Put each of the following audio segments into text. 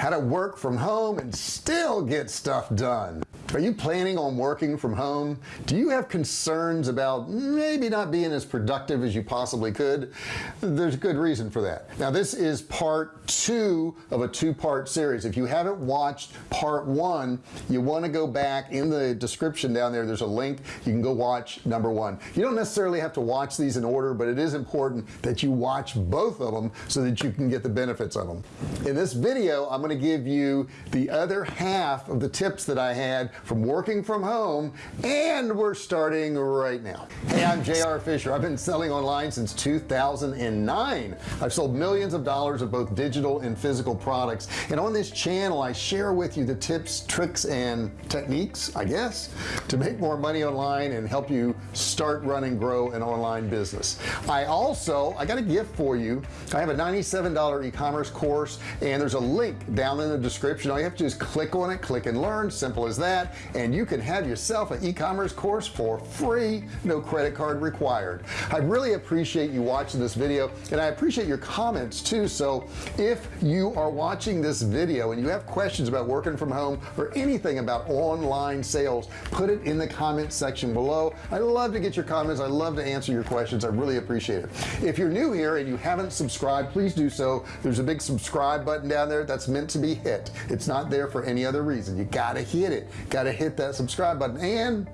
how to work from home and still get stuff done. Are you planning on working from home? Do you have concerns about maybe not being as productive as you possibly could? There's a good reason for that. Now this is part two of a two-part series. If you haven't watched part one you want to go back in the description down there. There's a link. You can go watch number one. You don't necessarily have to watch these in order but it is important that you watch both of them so that you can get the benefits of them. In this video I'm going to give you the other half of the tips that I had from working from home and we're starting right now. Hey I'm JR Fisher. I've been selling online since 2009 I've sold millions of dollars of both digital and physical products and on this channel I share with you the tips tricks and techniques I guess to make more money online and help you start running and grow an online business. I also I got a gift for you. I have a $97 e-commerce course and there's a link down in the description. All you have to do is click on it click and learn. Simple as that. And you can have yourself an e-commerce course for free. No credit card required. I really appreciate you watching this video and I appreciate your comments too. So if you are watching this video and you have questions about working from home or anything about online sales put it in the comment section below. I love to get your comments. I love to answer your questions. I really appreciate it. If you're new here and you haven't subscribed please do so. There's a big subscribe button down there. That's meant to be hit. It's not there for any other reason. You gotta hit it. Gotta hit that subscribe button. And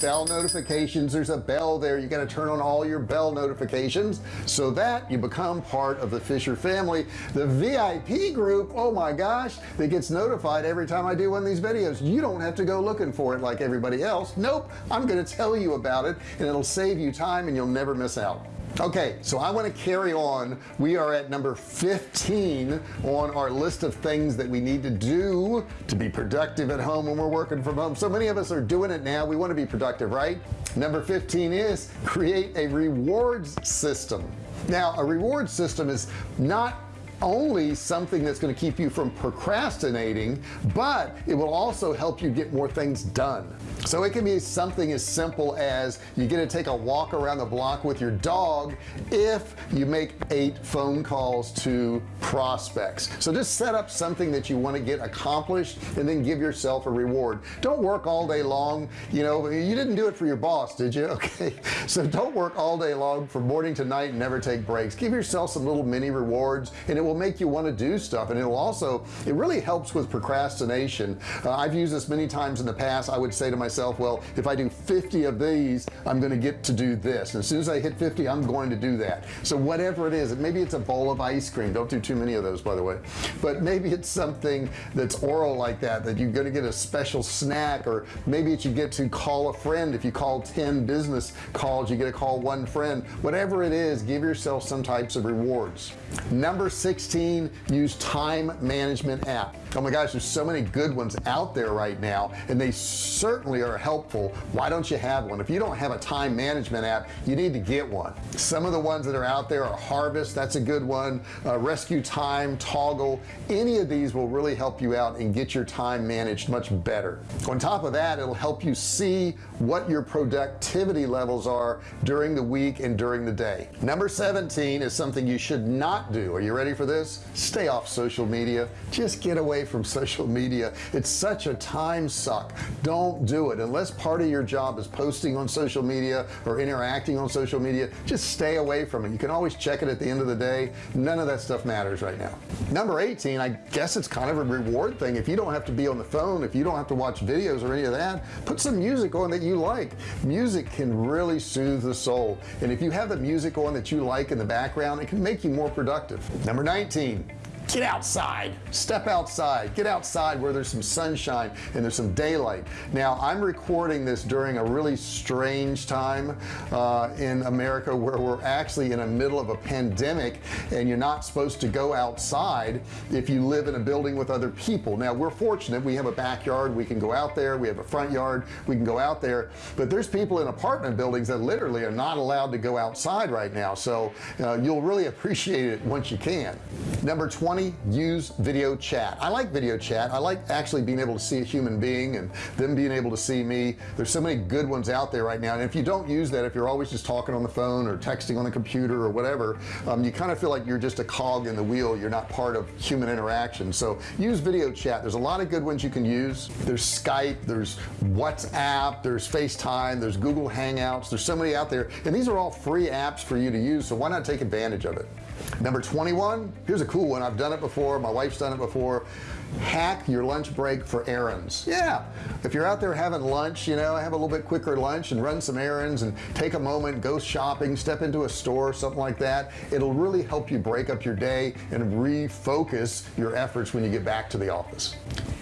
bell notifications. There's a bell there. You got to turn on all your bell notifications so that you become part of the Fisher family. The VIP group oh my gosh that gets notified every time I do one of these videos. You don't have to go looking for it like everybody else. Nope I'm gonna tell you about it and it'll save you time and you'll never miss out okay so I want to carry on. We are at number 15 on our list of things that we need to do to be productive at home when we're working from home. So many of us are doing it now. We want to be productive right? Number 15 is create a rewards system. Now a reward system is not only something that's going to keep you from procrastinating but it will also help you get more things done. So it can be something as simple as you get to take a walk around the block with your dog if you make eight phone calls to prospects. So just set up something that you want to get accomplished and then give yourself a reward. Don't work all day long you know you didn't do it for your boss did you? Okay. So don't work all day long from morning to night and never take breaks. Give yourself some little mini rewards and it will make you want to do stuff and it'll also it really helps with procrastination. Uh, I've used this many times in the past. I would say to myself well if I do 50 of these I'm going to get to do this. And as soon as I hit 50 I'm going to do that. So whatever it is maybe it's a bowl of ice cream. Don't do too many of those by the way. But maybe it's something that's oral like that that you're going to get a special snack or maybe it's you get to call a friend. If you call 10 business calls you get to call one friend. Whatever it is give yourself some types of rewards. Number 16 use time management app oh my gosh there's so many good ones out there right now and they certainly are helpful. Why don't you have one? If you don't have a time management app you need to get one. Some of the ones that are out there are harvest that's a good one. Uh, rescue time Toggl any of these will really help you out and get your time managed much better. On top of that it'll help you see what your productivity levels are during the week and during the day. Number 17 is something you should not do. Are you ready for this? Stay off social media. Just get away from social media. It's such a time suck. Don't do it. Unless part of your job is posting on social media or interacting on social media just stay away from it. You can always check it at the end of the day. None of that stuff matters right now. Number 18 I guess it's kind of a reward thing. If you don't have to be on the phone if you don't have to watch videos or any of that put some music on that you like. Music can really soothe the soul. And if you have the music on that you like in the background it can make you more productive. Number 19 get outside. Step outside. Get outside where there's some sunshine and there's some daylight. Now I'm recording this during a really strange time uh, in America where we're actually in the middle of a pandemic and you're not supposed to go outside if you live in a building with other people. Now we're fortunate. We have a backyard. We can go out there. We have a front yard. We can go out there. But there's people in apartment buildings that literally are not allowed to go outside right now. So uh, you'll really appreciate it once you can. Number 20 20 use video chat. I like video chat. I like actually being able to see a human being and them being able to see me. There's so many good ones out there right now. And if you don't use that if you're always just talking on the phone or texting on the computer or whatever um, you kind of feel like you're just a cog in the wheel. You're not part of human interaction. So use video chat. There's a lot of good ones you can use. There's Skype there's WhatsApp there's FaceTime there's Google Hangouts. There's so many out there. And these are all free apps for you to use so why not take advantage of it number 21 here's a cool one. I've done it before. My wife's done it before. Hack your lunch break for errands. Yeah. If you're out there having lunch you know have a little bit quicker lunch and run some errands and take a moment go shopping step into a store something like that it'll really help you break up your day and refocus your efforts when you get back to the office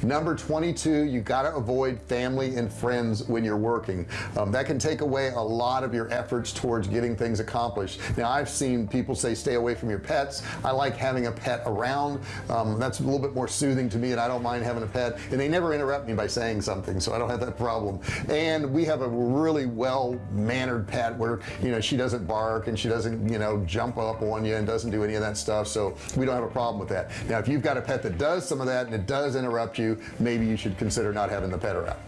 number 22 you got to avoid family and friends when you're working. Um, that can take away a lot of your efforts towards getting things accomplished. Now I've seen people say stay away from your pets. I like having a pet around. Um, that's a little bit more soothing to me and I don't mind having a pet. And they never interrupt me by saying something so I don't have that problem. And we have a really well mannered pet where you know she doesn't bark and she doesn't you know jump up on you and doesn't do any of that stuff so we don't have a problem with that. Now if you've got a pet that does some of that and it does interrupt you maybe you should consider not having the pet around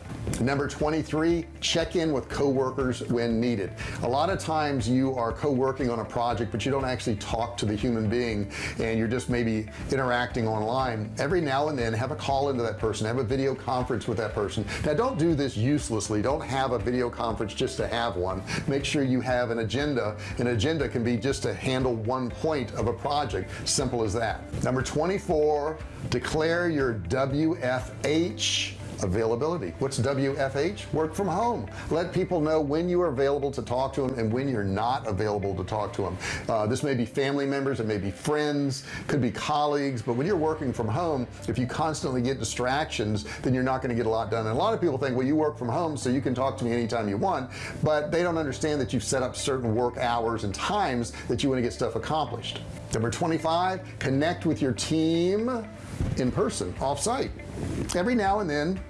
number 23 check in with coworkers when needed. A lot of times you are co-working on a project but you don't actually talk to the human being and you're just maybe interacting online. Every now and then have a call into that person have a video conference with that person. Now don't do this uselessly. Don't have a video conference just to have one. Make sure you have an agenda. An agenda can be just to handle one point of a project. Simple as that. Number 24 declare your WFH availability. What's WFH work from home. Let people know when you are available to talk to them and when you're not available to talk to them uh, this may be family members it may be friends could be colleagues but when you're working from home if you constantly get distractions then you're not going to get a lot done. And a lot of people think well you work from home so you can talk to me anytime you want but they don't understand that you've set up certain work hours and times that you want to get stuff accomplished. Number 25 connect with your team in person off site every now and then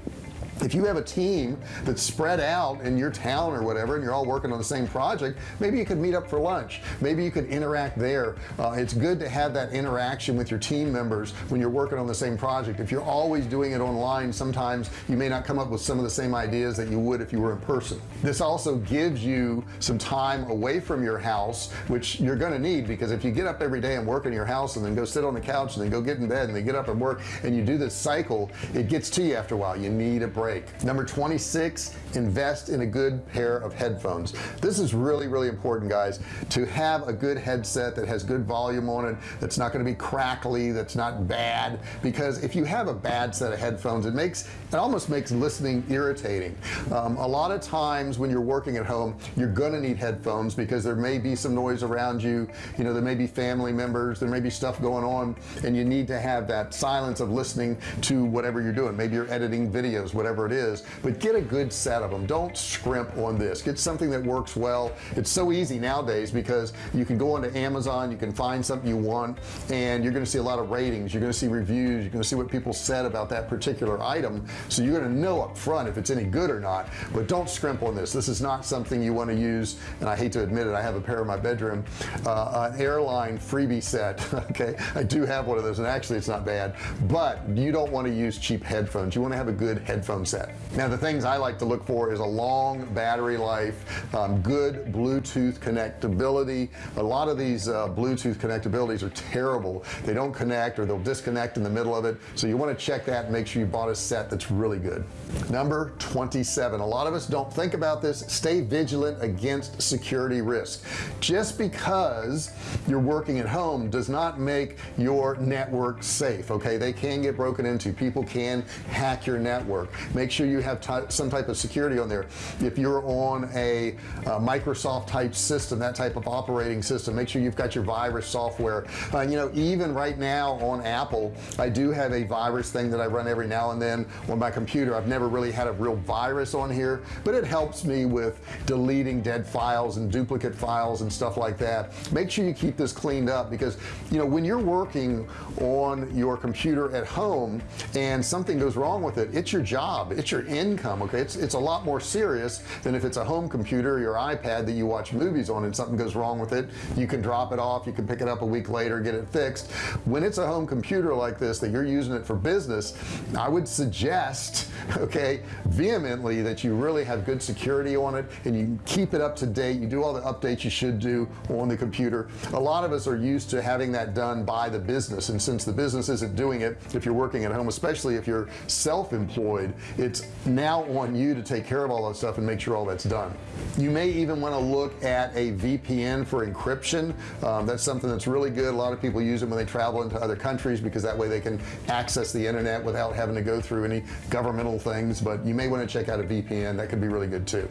if you have a team that's spread out in your town or whatever and you're all working on the same project maybe you could meet up for lunch. Maybe you could interact there. Uh, it's good to have that interaction with your team members when you're working on the same project. If you're always doing it online sometimes you may not come up with some of the same ideas that you would if you were in person. This also gives you some time away from your house which you're going to need because if you get up every day and work in your house and then go sit on the couch and then go get in bed and then get up and work and you do this cycle it gets to you after a while. You need a break break. Number 26 invest in a good pair of headphones. This is really really important guys. To have a good headset that has good volume on it that's not going to be crackly that's not bad because if you have a bad set of headphones it makes it almost makes listening irritating. Um, a lot of times when you're working at home you're gonna need headphones because there may be some noise around you you know there may be family members there may be stuff going on and you need to have that silence of listening to whatever you're doing. Maybe you're editing videos whatever whatever it is but get a good set of them don't scrimp on this. Get something that works well. It's so easy nowadays because you can go onto Amazon you can find something you want and you're gonna see a lot of ratings. You're gonna see reviews. You're gonna see what people said about that particular item. So you're gonna know up front if it's any good or not. But don't scrimp on this. This is not something you want to use and I hate to admit it I have a pair in my bedroom uh, an airline freebie set okay? I do have one of those and actually it's not bad but you don't want to use cheap headphones. You want to have a good headphone set. Now the things I like to look for is a long battery life um, good Bluetooth connectability. A lot of these uh, Bluetooth connectabilities are terrible. They don't connect or they'll disconnect in the middle of it. So you want to check that and make sure you bought a set that's really good. Number 27 a lot of us don't think about this. Stay vigilant against security risk. Just because you're working at home does not make your network safe okay? They can get broken into. People can hack your network make sure you have some type of security on there. If you're on a, Microsoft type system that type of operating system make sure you've got your virus software. Uh, you know even right now on Apple I do have a virus thing that I run every now and then on my computer. I've never really had a real virus on here but it helps me with deleting dead files and duplicate files and stuff like that. Make sure you keep this cleaned up because you know when you're working on your computer at home and something goes wrong with it it's your job job. It's your income okay? It's it's a lot more serious than if it's a home computer your iPad that you watch movies on and something goes wrong with it you can drop it off you can pick it up a week later get it fixed. When it's a home computer like this that you're using it for business I would suggest okay vehemently that you really have good security on it and you keep it up to date. You do all the updates you should do on the computer. A lot of us are used to having that done by the business and since the business isn't doing it if you're working at home especially if you're self-employed it's now on you to take care of all that stuff and make sure all that's done. You may even want to look at a VPN for encryption. Um, that's something that's really good. A lot of people use it when they travel into other countries because that way they can access the internet without having to go through any governmental things but you may want to check out a VPN that could be really good too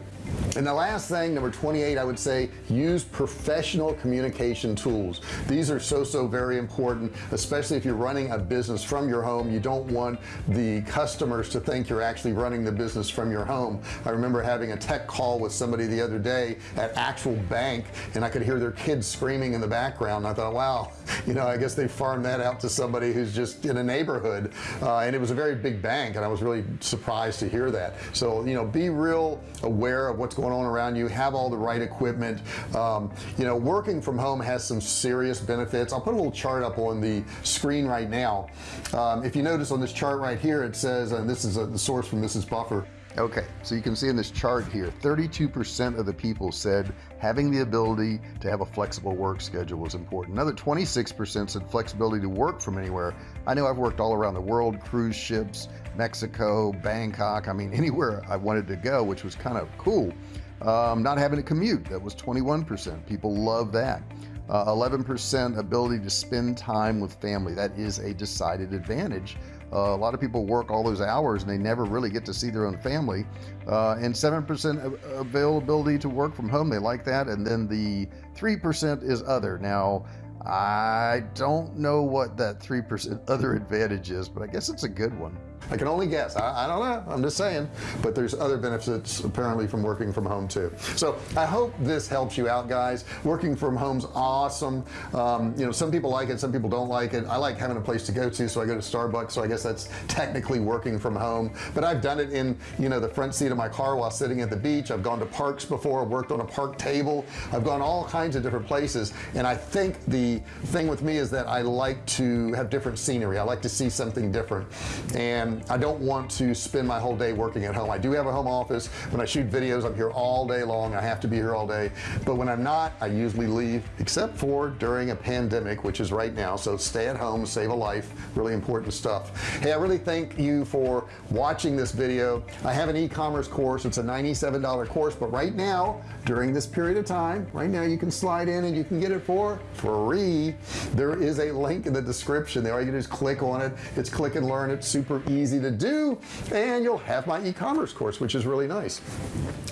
and the last thing number 28 I would say use professional communication tools. These are so so very important especially if you're running a business from your home. You don't want the customers to think you're actually running the business from your home. I remember having a tech call with somebody the other day at actual bank and I could hear their kids screaming in the background. I thought wow. You know I guess they farmed that out to somebody who's just in a neighborhood uh, and it was a very big bank and I was really surprised to hear that. So you know be real aware of what's going on around you have all the right equipment um, you know working from home has some serious benefits I'll put a little chart up on the screen right now um, if you notice on this chart right here it says and this is a, the source from Mrs. Buffer okay so you can see in this chart here 32% of the people said having the ability to have a flexible work schedule was important. Another 26% said flexibility to work from anywhere. I know I've worked all around the world cruise ships Mexico Bangkok I mean anywhere I wanted to go which was kind of cool. Um, not having to commute that was 21% people love that. 11% uh, ability to spend time with family that is a decided advantage uh, a lot of people work all those hours and they never really get to see their own family. Uh, and 7% availability to work from home they like that. And then the 3% is other. Now I don't know what that 3% other advantage is but I guess it's a good one. I can only guess. I, I, don't know. I'm just saying. But there's other benefits apparently from working from home too. So I hope this helps you out guys. Working from home's awesome. Um, you know some people like it some people don't like it. I like having a place to go to so I go to Starbucks so I guess that's technically working from home. But I've done it in you know the front seat of my car while sitting at the beach. I've gone to parks before worked on a park table. I've gone all kinds of different places. And I think the thing with me is that I like to have different scenery. I like to see something different. And I don't want to spend my whole day working at home. I do have a home office. When I shoot videos I'm here all day long. I have to be here all day. But when I'm not I usually leave except for during a pandemic which is right now. So stay at home save a life. Really important stuff. Hey I really thank you for watching this video. I have an e-commerce course. It's a $97 course. But right now during this period of time right now you can slide in and you can get it for free there is a link in the description. There you is click on it. It's click and learn. It's super easy to do. And you'll have my e-commerce course which is really nice.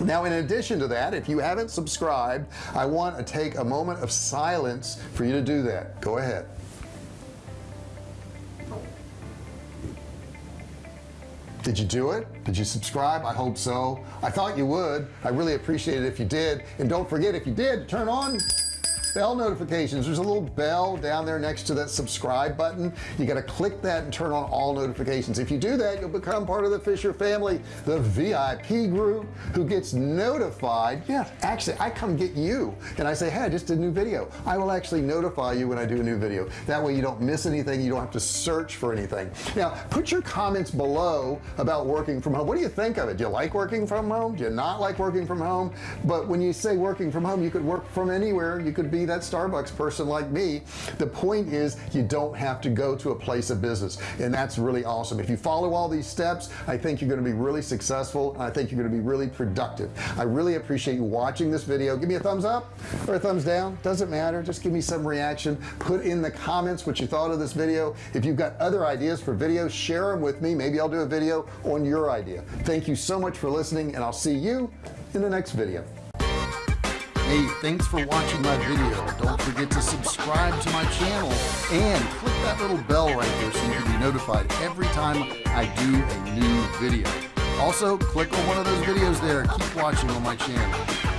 Now in addition to that if you haven't subscribed I want to take a moment of silence for you to do that. Go ahead. Did you do it? Did you subscribe? I hope so. I thought you would. I really appreciate it if you did. And don't forget if you did turn on bell notifications. There's a little bell down there next to that subscribe button. You got to click that and turn on all notifications. If you do that you'll become part of the Fisher family the VIP group who gets notified. Yeah actually I come get you and I say hey I just did a new video. I will actually notify you when I do a new video. That way you don't miss anything you don't have to search for anything. Now put your comments below about working from home. What do you think of it? Do you like working from home? Do you not like working from home? But when you say working from home you could work from anywhere. You could that Starbucks person like me. The point is you don't have to go to a place of business and that's really awesome. If you follow all these steps I think you're going to be really successful I think you're going to be really productive. I really appreciate you watching this video. Give me a thumbs up or a thumbs down doesn't matter. Just give me some reaction. Put in the comments what you thought of this video. If you've got other ideas for videos share them with me. Maybe I'll do a video on your idea. Thank you so much for listening and I'll see you in the next video hey thanks for watching my video. Don't forget to subscribe to my channel and click that little bell right there so you can be notified every time I do a new video. Also click on one of those videos there. Keep watching on my channel